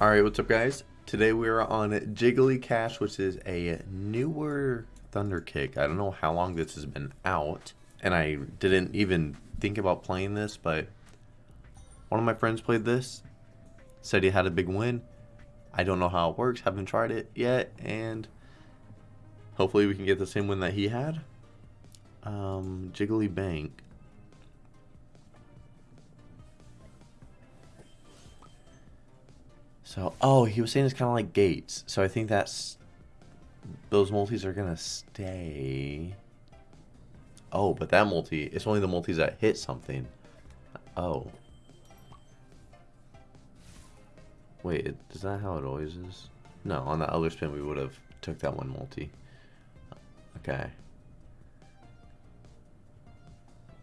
Alright, what's up guys? Today we are on Jiggly Cash, which is a newer Thunderkick. I don't know how long this has been out, and I didn't even think about playing this, but one of my friends played this, said he had a big win. I don't know how it works, haven't tried it yet, and hopefully we can get the same win that he had. Um, Jiggly Bank. So, oh, he was saying it's kind of like gates. So I think that's those multis are gonna stay. Oh, but that multi, it's only the multis that hit something. Oh. Wait, is that how it always is? No, on the other spin we would have took that one multi. Okay.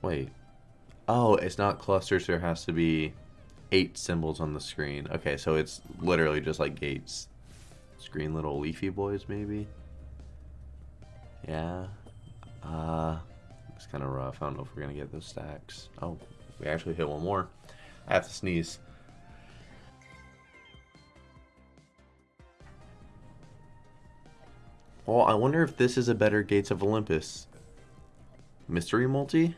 Wait. Oh, it's not clusters, there has to be eight symbols on the screen. Okay, so it's literally just like gates. Screen little leafy boys, maybe? Yeah. Uh, it's kind of rough. I don't know if we're going to get those stacks. Oh, we actually hit one more. I have to sneeze. Well, I wonder if this is a better Gates of Olympus. Mystery multi?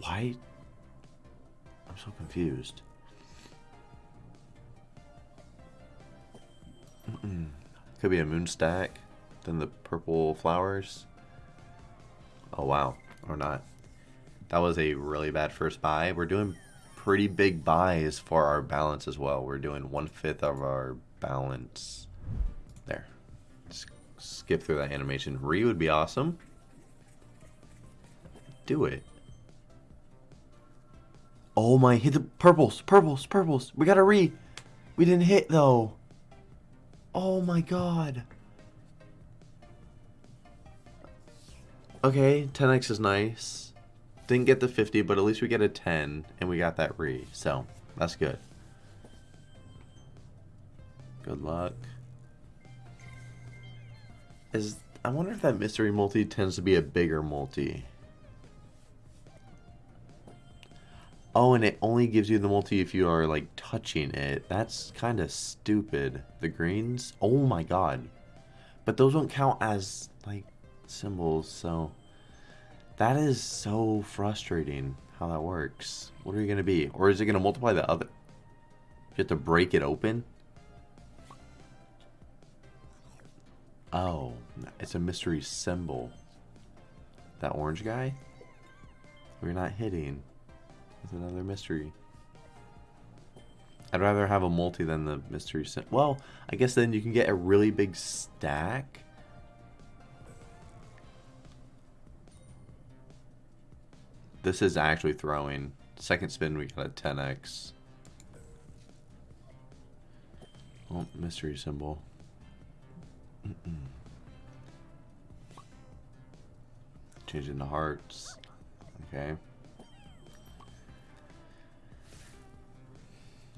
Why? I'm so confused. Mm -mm. Could be a moon stack. Then the purple flowers. Oh, wow. Or not. That was a really bad first buy. We're doing pretty big buys for our balance as well. We're doing one-fifth of our balance. There. Skip through that animation. Re would be awesome. Do it. Oh my, hit the purples, purples, purples. We got a re. We didn't hit though. Oh my god. Okay, 10x is nice. Didn't get the 50, but at least we get a 10, and we got that re. So, that's good. Good luck. Is I wonder if that mystery multi tends to be a bigger multi. Oh, and it only gives you the multi if you are, like, touching it. That's kind of stupid. The greens? Oh my god. But those don't count as, like, symbols, so... That is so frustrating how that works. What are you going to be? Or is it going to multiply the other? You have to break it open? Oh, it's a mystery symbol. That orange guy? We're not hitting. It's another mystery. I'd rather have a multi than the mystery Well, I guess then you can get a really big stack. This is actually throwing. Second spin, we got a 10x. Oh, mystery symbol. Changing the hearts. Okay.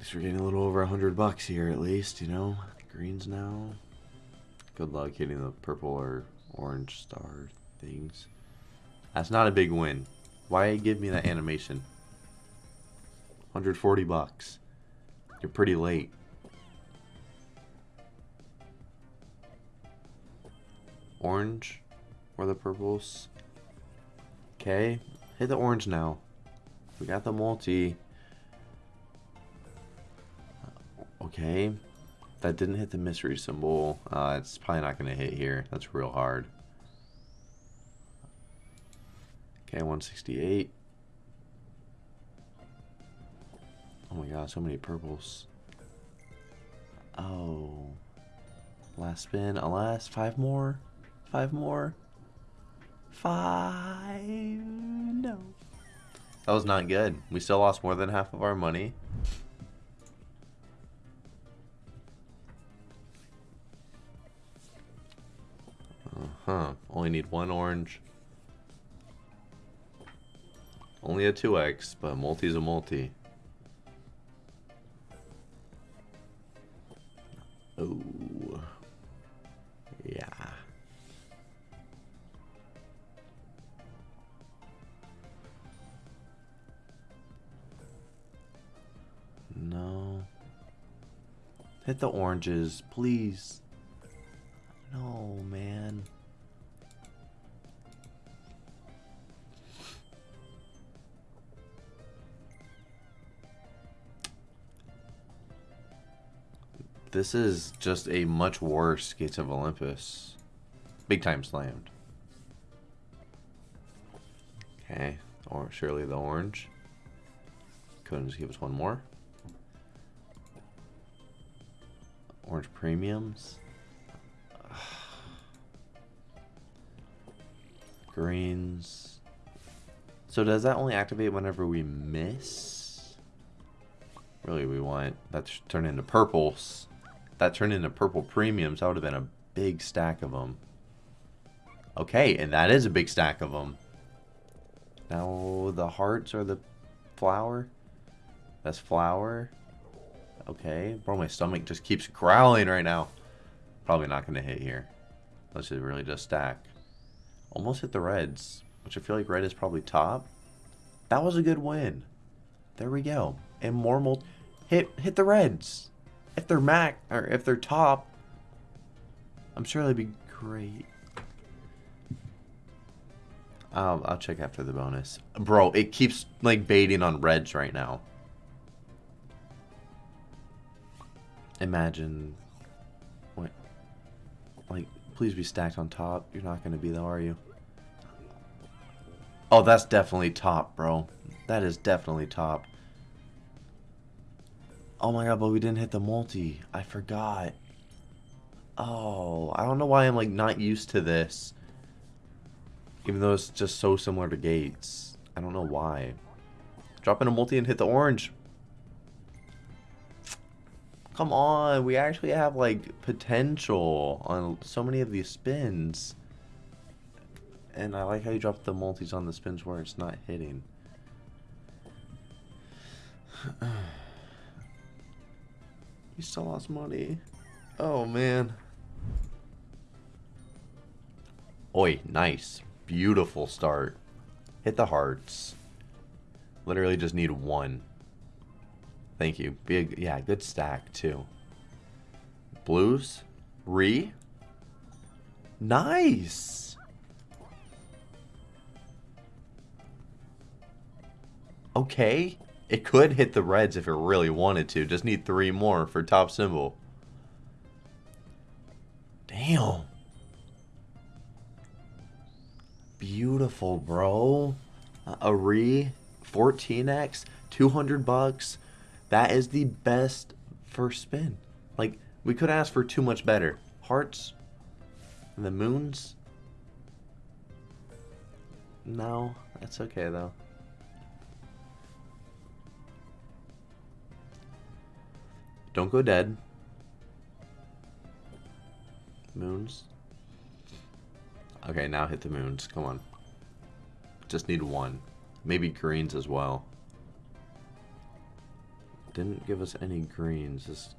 Least we're getting a little over a hundred bucks here at least, you know. Greens now. Good luck hitting the purple or orange star things. That's not a big win. Why give me that animation? 140 bucks. You're pretty late. Orange or the purples. Okay, hit the orange now. We got the multi. Okay. That didn't hit the mystery symbol. Uh, it's probably not going to hit here. That's real hard. Okay, 168. Oh my god, so many purples. Oh. Last spin. Alas, five more. Five more. Five. No. That was not good. We still lost more than half of our money. Huh. Only need one orange. Only a 2x, but multi's a multi. Oh. Yeah. No. Hit the oranges, please. No, man. This is just a much worse Gates of Olympus. Big time slammed. Okay, or surely the orange. Couldn't just give us one more. Orange premiums. Greens. So does that only activate whenever we miss? Really, we want that to turn into purples. That turned into purple premiums. That would have been a big stack of them. Okay, and that is a big stack of them. Now the hearts are the flower. That's flower. Okay. Bro, my stomach just keeps growling right now. Probably not going to hit here. Let's just really just stack. Almost hit the reds, which I feel like red is probably top. That was a good win. There we go. And more mul hit hit the reds. If they're mac or if they're top, I'm sure they'd be great. I'll, I'll check after the bonus. Bro, it keeps like baiting on reds right now. Imagine. What? Like, please be stacked on top. You're not going to be though, are you? Oh, that's definitely top, bro. That is definitely top. Oh my god, but we didn't hit the multi. I forgot. Oh, I don't know why I'm like not used to this. Even though it's just so similar to Gates. I don't know why. Drop in a multi and hit the orange. Come on, we actually have like potential on so many of these spins. And I like how you drop the multis on the spins where it's not hitting. you still lost money. Oh man. Oi, nice. Beautiful start. Hit the hearts. Literally just need one. Thank you. Big, yeah, good stack too. Blues. Re. Nice. Okay. It could hit the reds if it really wanted to. Just need three more for top symbol. Damn. Beautiful, bro. A re 14x, 200 bucks. That is the best first spin. Like, we could ask for too much better. Hearts and the moons. No, that's okay though. Don't go dead. Moons. Okay, now hit the moons. Come on. Just need one. Maybe greens as well. Didn't give us any greens. Just...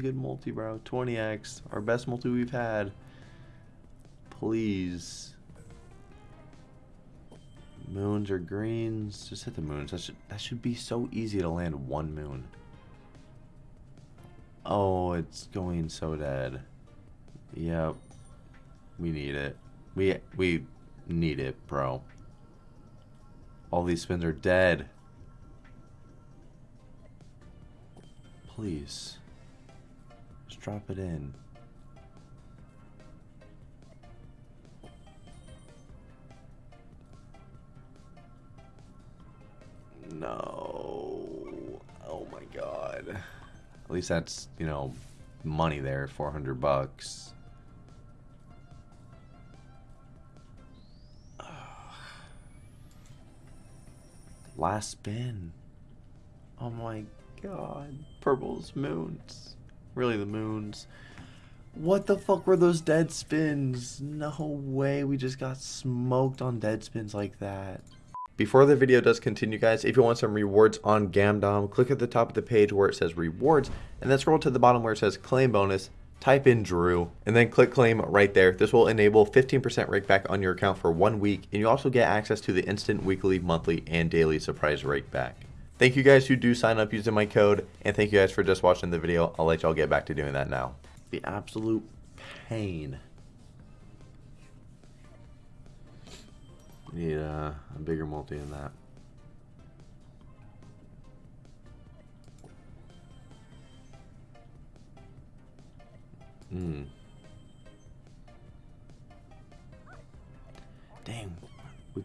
Good multi, bro. 20x, our best multi we've had. Please. Moons or greens. Just hit the moons. That should, that should be so easy to land one moon. Oh, it's going so dead. Yep. We need it. We we need it, bro. All these spins are dead. Please. Drop it in. No. Oh my god. At least that's, you know, money there, 400 bucks. Last spin. Oh my god. Purple's moons. Really the moons. What the fuck were those dead spins? No way we just got smoked on dead spins like that. Before the video does continue, guys, if you want some rewards on Gamdom, click at the top of the page where it says rewards, and then scroll to the bottom where it says claim bonus, type in Drew, and then click claim right there. This will enable 15% rake back on your account for one week, and you also get access to the instant weekly, monthly, and daily surprise rake back. Thank you guys who do sign up using my code, and thank you guys for just watching the video. I'll let y'all get back to doing that now. The absolute pain. Need a, a bigger multi than that. Hmm.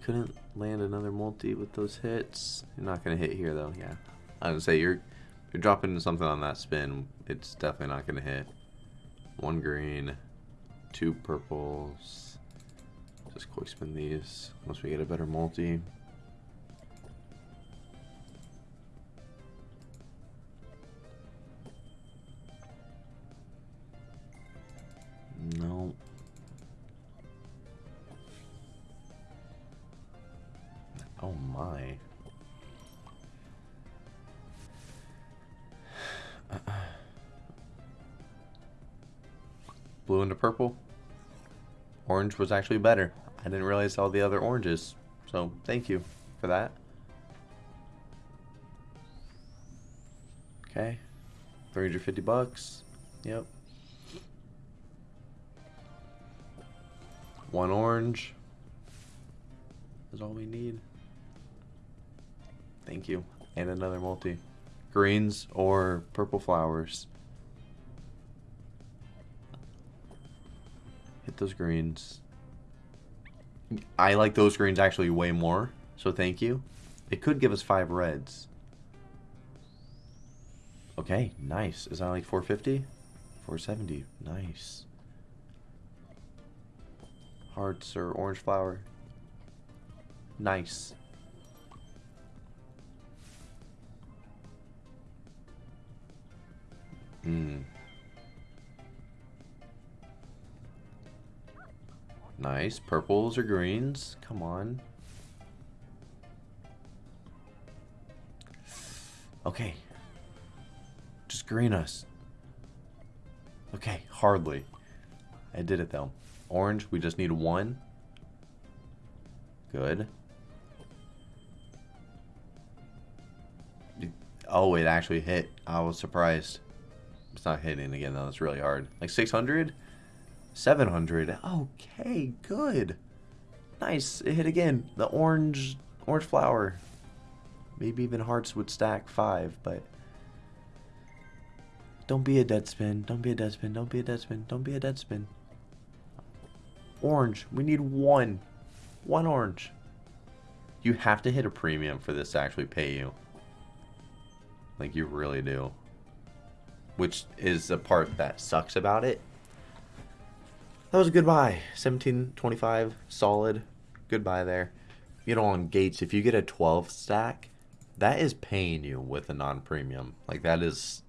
Couldn't land another multi with those hits. You're not gonna hit here though. Yeah, I would say you're you're dropping something on that spin. It's definitely not gonna hit. One green, two purples. Just quick spin these once we get a better multi. Orange was actually better. I didn't realize all the other oranges. So thank you for that. Okay. 350 bucks. Yep. One orange. Is all we need. Thank you. And another multi. Greens or purple flowers. Hit those greens. I like those greens actually way more, so thank you. It could give us five reds. Okay, nice. Is that like 450? 470. Nice. Hearts or orange flower. Nice. Hmm. Nice. Purples or greens. Come on. Okay. Just green us. Okay, hardly. I did it though. Orange, we just need one. Good. Oh, it actually hit. I was surprised. It's not hitting again though. It's really hard. Like 600? 700. Okay, good. Nice. It hit again. The orange orange flower. Maybe even hearts would stack five, but don't be a dead spin. Don't be a dead spin. Don't be a dead spin. Don't be a dead spin. Orange. We need one. One orange. You have to hit a premium for this to actually pay you. Like you really do. Which is the part that sucks about it that was a good buy. 1725, solid. Good buy there. You know, on Gates, if you get a 12 stack, that is paying you with a non-premium. Like, that is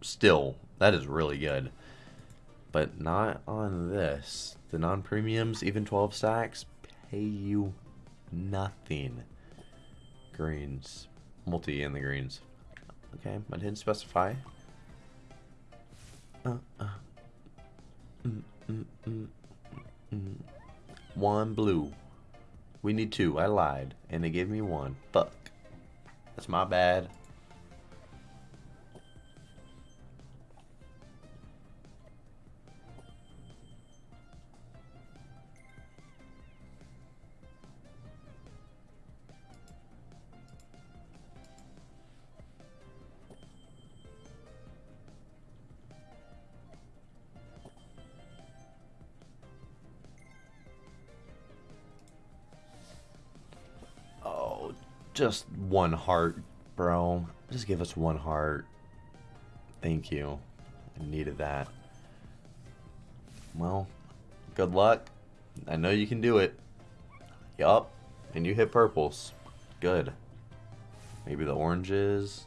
still, that is really good. But not on this. The non-premiums, even 12 stacks, pay you nothing. Greens. Multi in the greens. Okay, I didn't specify. Uh, uh. Mm. Mm, mm, one blue. We need two. I lied. And they gave me one. Fuck. That's my bad. Just one heart, bro. Just give us one heart. Thank you. I needed that. Well, good luck. I know you can do it. Yup. And you hit purples. Good. Maybe the oranges.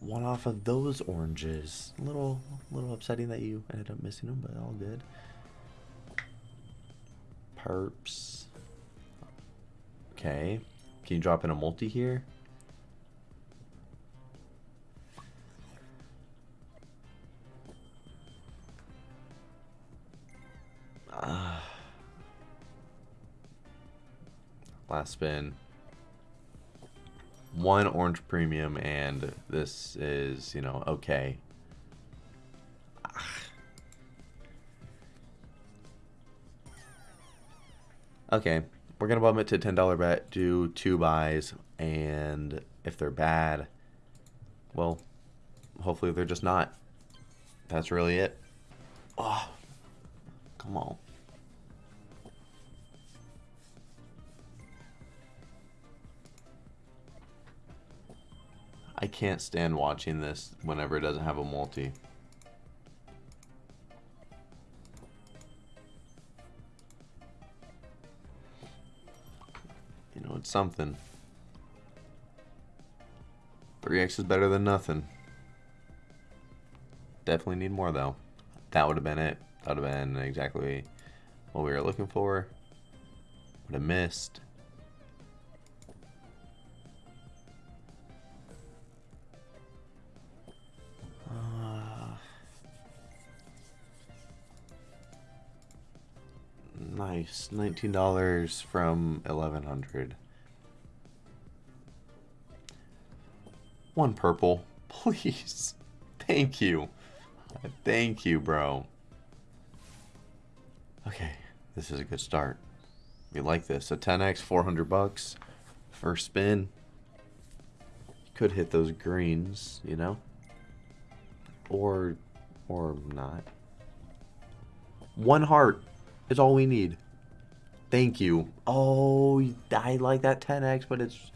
One off of those oranges. A little, little upsetting that you ended up missing them, but all good. Perps. Okay. Can you drop in a multi here? Uh, last spin. One orange premium, and this is, you know, okay. Okay, we're gonna bump it to ten dollar bet, do two buys, and if they're bad, well, hopefully they're just not. That's really it. Oh, come on. I can't stand watching this whenever it doesn't have a multi. It's something. 3x is better than nothing. Definitely need more, though. That would have been it. That would have been exactly what we were looking for. Would have missed. Uh, nice. $19 from 1100 One purple. Please. Thank you. Thank you, bro. Okay. This is a good start. We like this. A 10x, 400 bucks. First spin. Could hit those greens, you know? Or, or not. One heart is all we need. Thank you. Oh, I like that 10x, but it's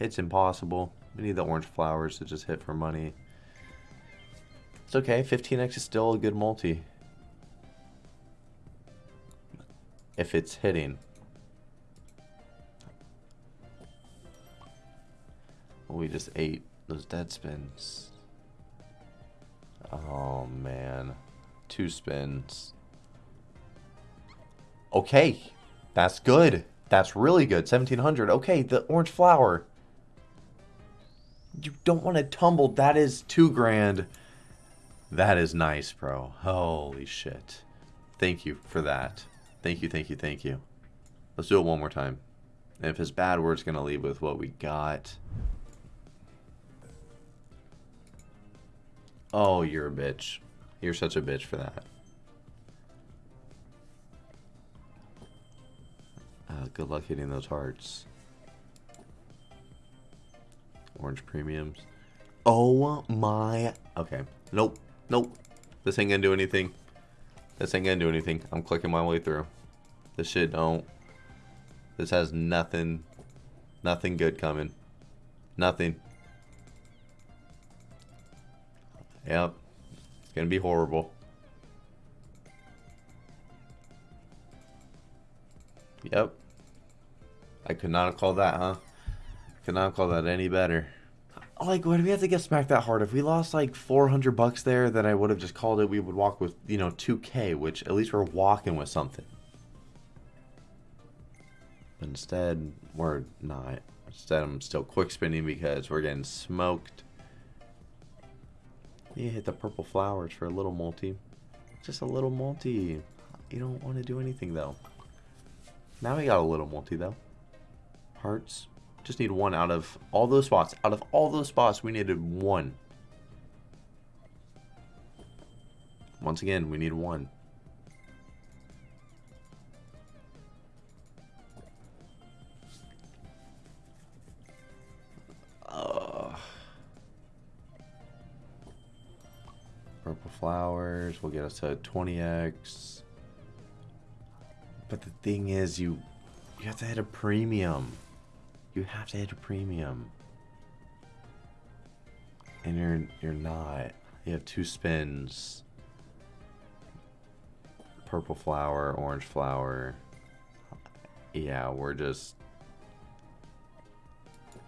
it's impossible. We need the orange flowers to just hit for money. It's okay. 15x is still a good multi. If it's hitting. we just ate those dead spins. Oh, man. Two spins. Okay. That's good. That's really good. 1700. Okay, the orange flower. You don't want to tumble. That is two grand. That is nice, bro. Holy shit. Thank you for that. Thank you, thank you, thank you. Let's do it one more time. And if it's bad, just going to leave with what we got. Oh, you're a bitch. You're such a bitch for that. Uh, good luck hitting those hearts. Orange premiums. Oh my. Okay. Nope. Nope. This ain't gonna do anything. This ain't gonna do anything. I'm clicking my way through. This shit don't. This has nothing. Nothing good coming. Nothing. Yep. It's gonna be horrible. Yep. I could not have called that, huh? Could not have called that any better. Like, why do we have to get smacked that hard? If we lost like 400 bucks there, then I would have just called it. We would walk with, you know, 2K, which at least we're walking with something. But instead, we're not. Instead, I'm still quick spinning because we're getting smoked. You hit the purple flowers for a little multi. Just a little multi. You don't want to do anything, though. Now we got a little multi though. Hearts. Just need one out of all those spots. Out of all those spots, we needed one. Once again, we need one. Purple flowers will get us to 20x. But the thing is, you you have to hit a premium. You have to hit a premium. And you're you're not. You have two spins. Purple flower, orange flower. Yeah, we're just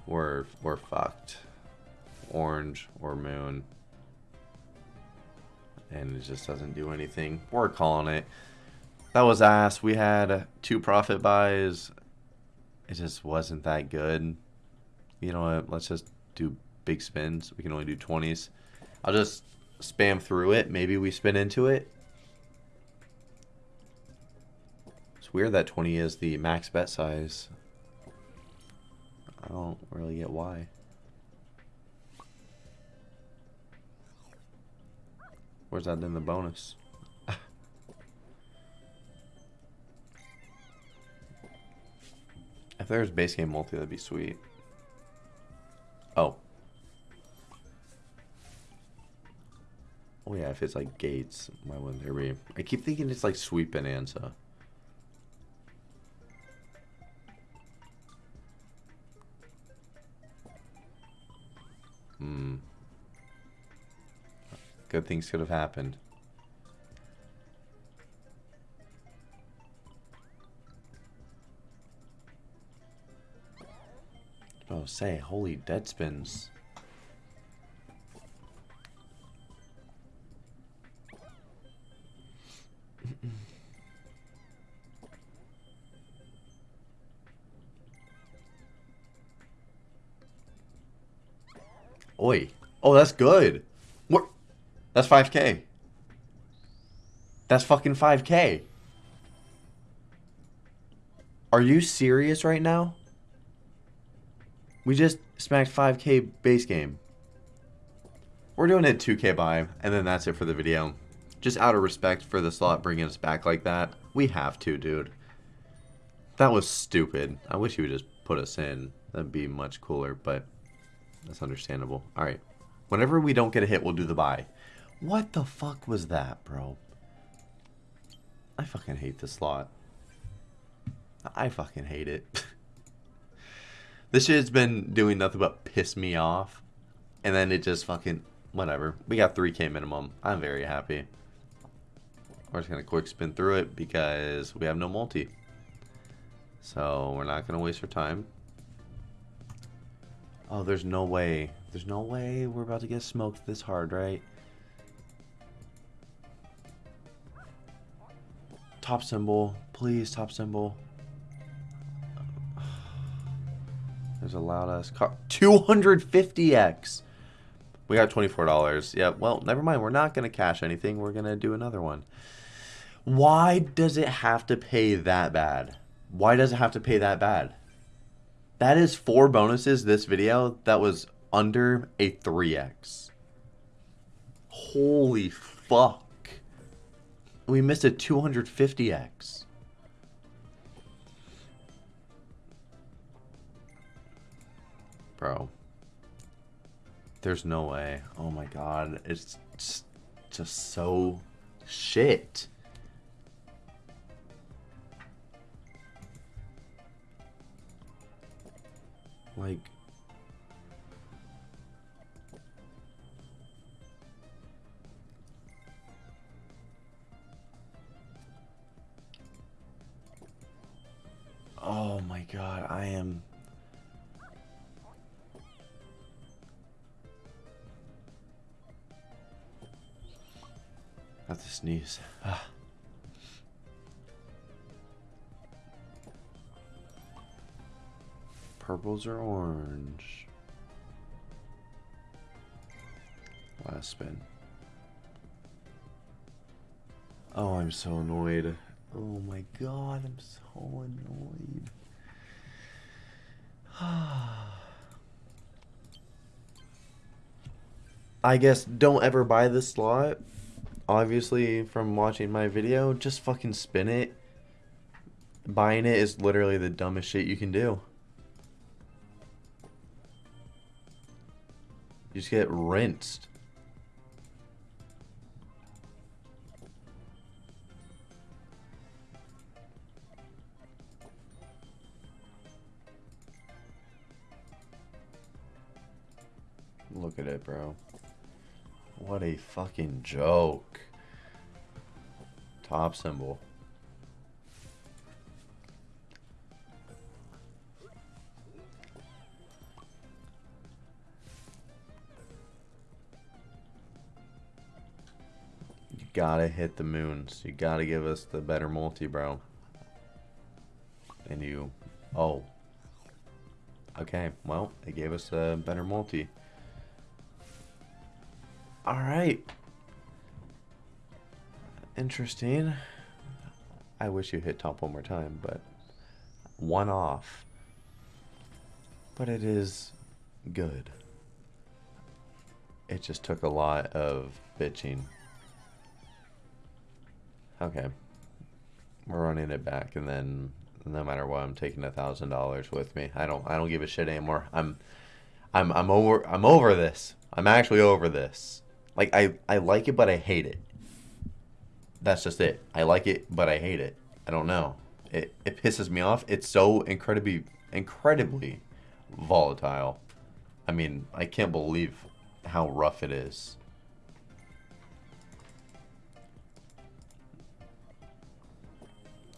we're we're fucked. Orange or moon. And it just doesn't do anything. We're calling it. That was ass. We had two profit buys it just wasn't that good. You know what? Let's just do big spins. We can only do 20s. I'll just spam through it. Maybe we spin into it. It's weird that 20 is the max bet size. I don't really get why. Where's that in the bonus? If there's base game multi, that'd be sweet. Oh. Oh yeah, if it's like gates, why wouldn't there be? I keep thinking it's like sweet bonanza. Hmm. Good things could have happened. Oh, say, holy dead spins. Oi. Oh, that's good. What? That's 5k. That's fucking 5k. Are you serious right now? We just smacked 5k base game. We're doing it 2k buy, and then that's it for the video. Just out of respect for the slot bringing us back like that, we have to, dude. That was stupid. I wish you would just put us in. That'd be much cooler, but that's understandable. Alright. Whenever we don't get a hit, we'll do the buy. What the fuck was that, bro? I fucking hate this slot. I fucking hate it. this shit's been doing nothing but piss me off. And then it just fucking... Whatever. We got 3k minimum. I'm very happy. We're just going to quick spin through it because we have no multi. So we're not going to waste our time. Oh, there's no way. There's no way we're about to get smoked this hard, right? Top symbol. Please, top symbol. There's a loud ass car. 250x. We got $24. Yeah, well, never mind. We're not going to cash anything. We're going to do another one. Why does it have to pay that bad? Why does it have to pay that bad? That is four bonuses this video that was under a 3x. Holy fuck. We missed a 250x. Bro. There's no way. Oh my god. It's just, just so shit. Like... Sneeze. Ah. Purples or orange? Last spin. Oh, I'm so annoyed. Oh my god, I'm so annoyed. I guess don't ever buy this slot. Obviously, from watching my video, just fucking spin it. Buying it is literally the dumbest shit you can do. You just get rinsed. What a fucking joke. Top symbol. You gotta hit the moons. You gotta give us the better multi, bro. And you... Oh. Okay, well, it gave us a better multi. Alright. Interesting. I wish you hit top one more time, but one off. But it is good. It just took a lot of bitching. Okay. We're running it back and then no matter what, I'm taking a thousand dollars with me. I don't I don't give a shit anymore. I'm I'm I'm over I'm over this. I'm actually over this. Like I I like it but I hate it. That's just it. I like it but I hate it. I don't know. It it pisses me off. It's so incredibly incredibly volatile. I mean, I can't believe how rough it is.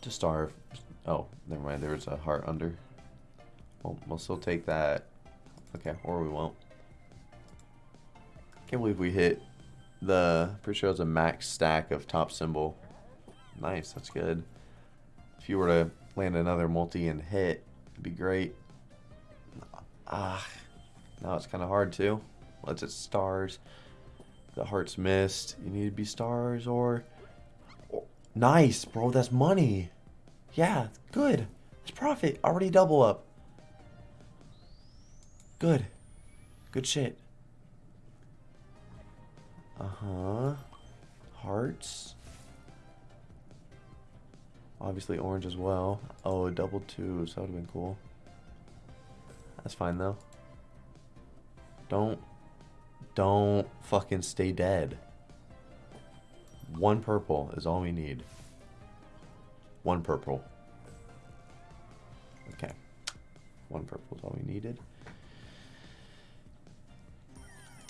To starve. Oh, never mind. There's a heart under. Well, we'll still take that. Okay, or we won't. Can't believe we hit the... Pretty sure it was a max stack of top symbol. Nice, that's good. If you were to land another multi and hit, it'd be great. Ah, now it's kind of hard too. Let's it stars. The heart's missed. You need to be stars or... or... Nice, bro. That's money. Yeah, good. It's profit. Already double up. Good. Good shit. Uh-huh. Hearts. Obviously orange as well. Oh, double twos. That would have been cool. That's fine, though. Don't... Don't fucking stay dead. One purple is all we need. One purple. Okay. One purple is all we needed.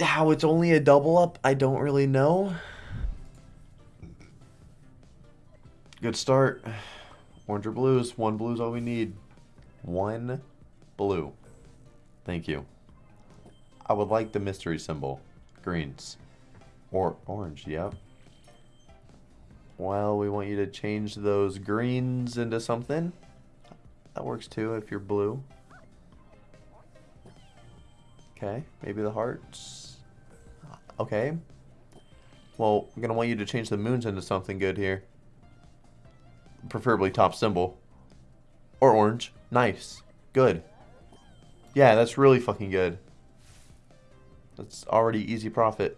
How it's only a double up, I don't really know. Good start. Orange or blues. One blue is all we need. One blue. Thank you. I would like the mystery symbol. Greens. Or orange, yep. Well, we want you to change those greens into something. That works too if you're blue. Okay, maybe the hearts. Okay. Well, I'm going to want you to change the moons into something good here. Preferably top symbol. Or orange. Nice. Good. Yeah, that's really fucking good. That's already easy profit.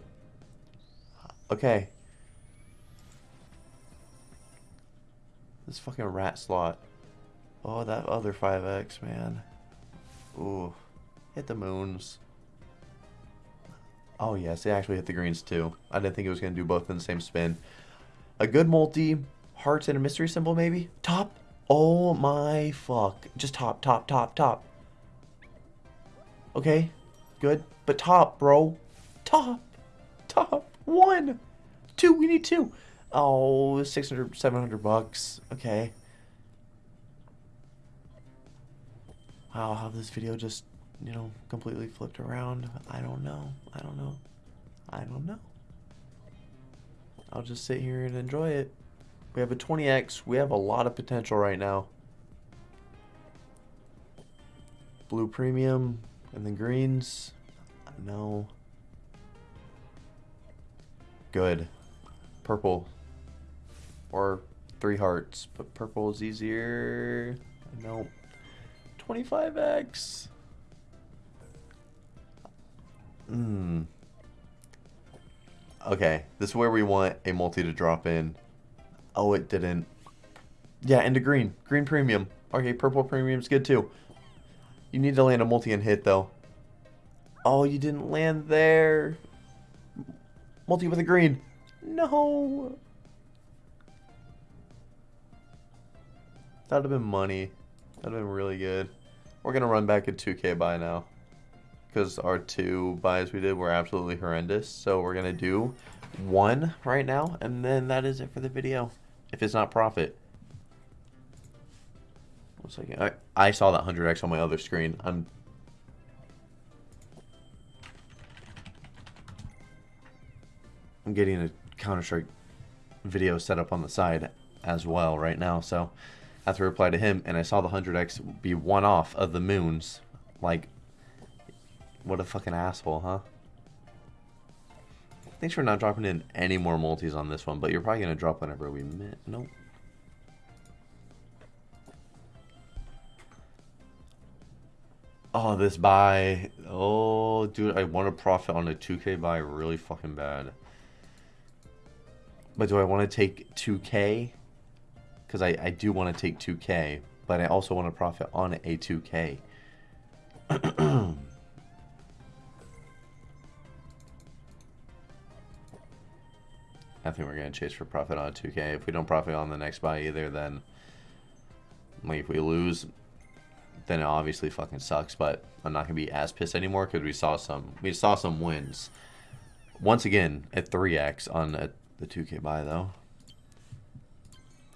Okay. This fucking rat slot. Oh, that other 5x, man. Ooh. Hit the moons. Oh, yes, they actually hit the greens, too. I didn't think it was going to do both in the same spin. A good multi. Hearts and a mystery symbol, maybe? Top? Oh, my fuck. Just top, top, top, top. Okay. Good. But top, bro. Top. Top. One. Two. We need two. Oh, 600, 700 bucks. Okay. Wow, how this video just, you know, completely flipped around. I don't know. I don't know. I don't know. I'll just sit here and enjoy it. We have a 20x. We have a lot of potential right now. Blue premium and then greens. No. Good. Purple or three hearts, but purple is easier. Nope. 25x. Hmm. Okay, this is where we want a multi to drop in. Oh, it didn't. Yeah, into green. Green premium. Okay, purple premium's good too. You need to land a multi and hit though. Oh, you didn't land there. Multi with a green. No. That would have been money. That would have been really good. We're going to run back a 2k buy now. Because our two buys we did were absolutely horrendous. So we're going to do one right now. And then that is it for the video. If it's not profit. One second. I, I saw that 100x on my other screen. I'm... I'm getting a Counter-Strike video set up on the side as well right now. So... I have to reply to him, and I saw the 100x be one off of the moons, Like, what a fucking asshole, huh? Thanks for not dropping in any more multis on this one, but you're probably going to drop whenever we met. Nope. Oh, this buy. Oh, dude, I want to profit on a 2k buy really fucking bad. But do I want to take 2k? Because I, I do want to take 2k, but I also want to profit on a 2k. I think we're going to chase for profit on 2k. If we don't profit on the next buy either, then... Like, if we lose, then it obviously fucking sucks. But I'm not going to be as pissed anymore because we saw some... We saw some wins. Once again, at 3x on a, the 2k buy, though.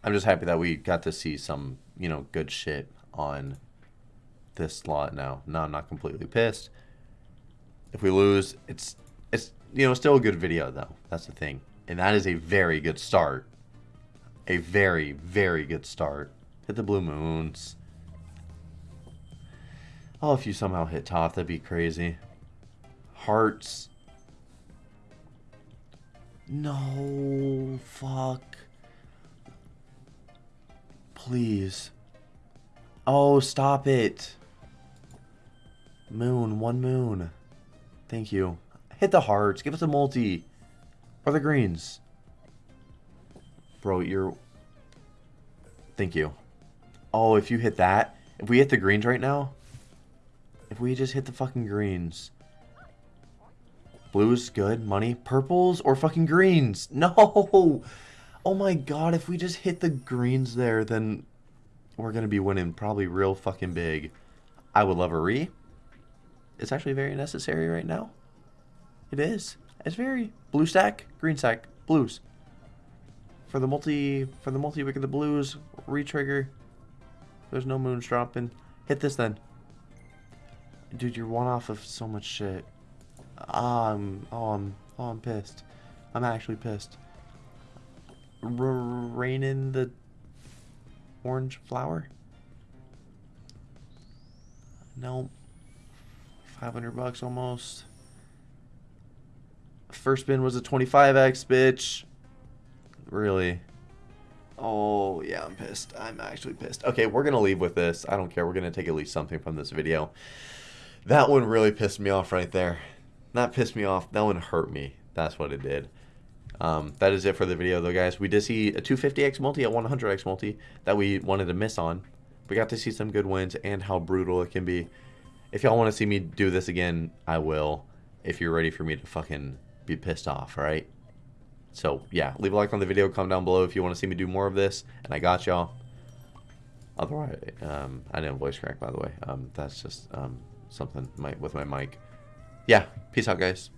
I'm just happy that we got to see some, you know, good shit on this slot now. Now I'm not completely pissed. If we lose, it's, it's you know, still a good video, though. That's the thing. And that is a very good start. A very, very good start. Hit the blue moons. Oh, if you somehow hit top, that'd be crazy. Hearts. No, fuck. Please. Oh, stop it. Moon, one moon. Thank you. Hit the hearts. Give us a multi. Or the greens. Bro, you're... Thank you. Oh, if you hit that... If we hit the greens right now... If we just hit the fucking greens... Blues, good. Money. Purples or fucking greens? No! Oh my god, if we just hit the greens there, then we're going to be winning probably real fucking big. I would love a re. It's actually very necessary right now. It is. It's very blue stack, green stack, blues. For the multi for the multi wick of the blues, retrigger. There's no moons dropping. Hit this then. Dude, you're one off of so much shit. Um oh I'm oh I'm pissed. I'm actually pissed. Rain in the orange flower? No. 500 bucks almost. First spin was a 25x, bitch. Really? Oh, yeah, I'm pissed. I'm actually pissed. Okay, we're going to leave with this. I don't care. We're going to take at least something from this video. That one really pissed me off right there. Not pissed me off. That one hurt me. That's what it did. Um, that is it for the video, though, guys. We did see a 250x multi, a 100x multi that we wanted to miss on. We got to see some good wins and how brutal it can be. If y'all want to see me do this again, I will. If you're ready for me to fucking be pissed off, right? So, yeah, leave a like on the video, comment down below if you want to see me do more of this, and I got y'all. Otherwise, um, I didn't voice crack, by the way. Um, that's just um, something my, with my mic. Yeah, peace out, guys.